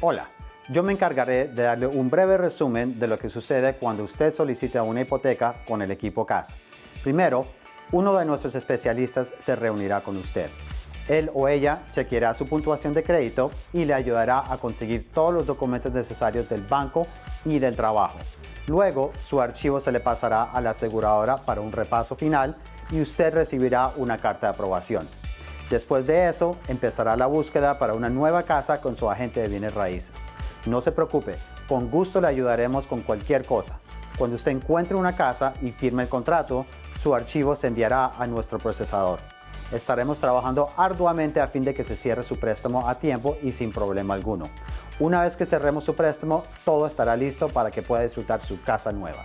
Hola, yo me encargaré de darle un breve resumen de lo que sucede cuando usted solicita una hipoteca con el equipo Casas. Primero, uno de nuestros especialistas se reunirá con usted. Él o ella chequeará su puntuación de crédito y le ayudará a conseguir todos los documentos necesarios del banco y del trabajo. Luego, su archivo se le pasará a la aseguradora para un repaso final y usted recibirá una carta de aprobación. Después de eso, empezará la búsqueda para una nueva casa con su agente de bienes raíces. No se preocupe, con gusto le ayudaremos con cualquier cosa. Cuando usted encuentre una casa y firme el contrato, su archivo se enviará a nuestro procesador. Estaremos trabajando arduamente a fin de que se cierre su préstamo a tiempo y sin problema alguno. Una vez que cerremos su préstamo, todo estará listo para que pueda disfrutar su casa nueva.